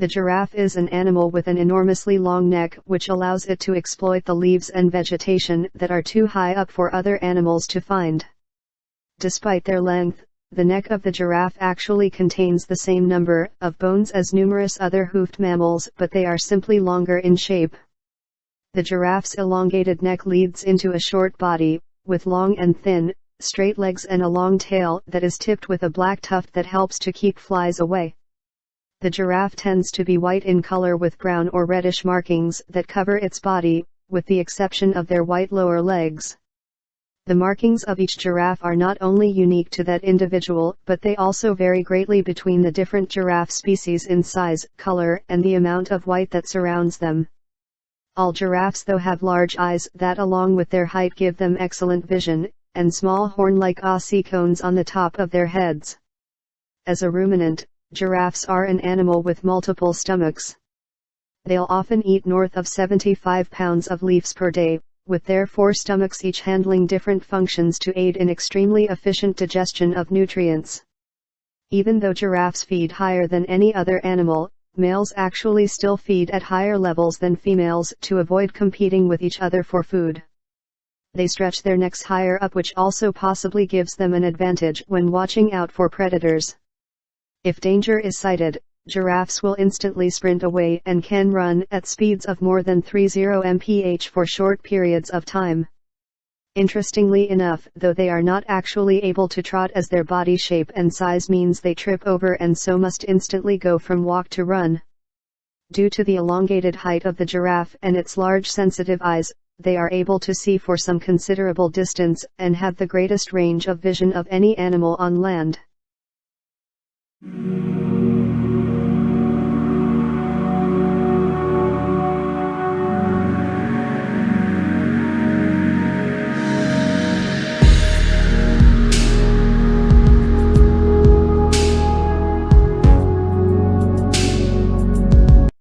The giraffe is an animal with an enormously long neck which allows it to exploit the leaves and vegetation that are too high up for other animals to find. Despite their length, the neck of the giraffe actually contains the same number of bones as numerous other hoofed mammals but they are simply longer in shape. The giraffe's elongated neck leads into a short body, with long and thin, straight legs and a long tail that is tipped with a black tuft that helps to keep flies away. The giraffe tends to be white in color with brown or reddish markings that cover its body, with the exception of their white lower legs. The markings of each giraffe are not only unique to that individual but they also vary greatly between the different giraffe species in size, color, and the amount of white that surrounds them. All giraffes though have large eyes that along with their height give them excellent vision, and small horn-like ossicones on the top of their heads. As a ruminant, giraffes are an animal with multiple stomachs. They'll often eat north of 75 pounds of leaves per day, with their four stomachs each handling different functions to aid in extremely efficient digestion of nutrients. Even though giraffes feed higher than any other animal, males actually still feed at higher levels than females to avoid competing with each other for food. They stretch their necks higher up which also possibly gives them an advantage when watching out for predators. If danger is sighted, giraffes will instantly sprint away and can run at speeds of more than 30 mph for short periods of time. Interestingly enough, though they are not actually able to trot as their body shape and size means they trip over and so must instantly go from walk to run. Due to the elongated height of the giraffe and its large sensitive eyes, they are able to see for some considerable distance and have the greatest range of vision of any animal on land. Mm-hmm.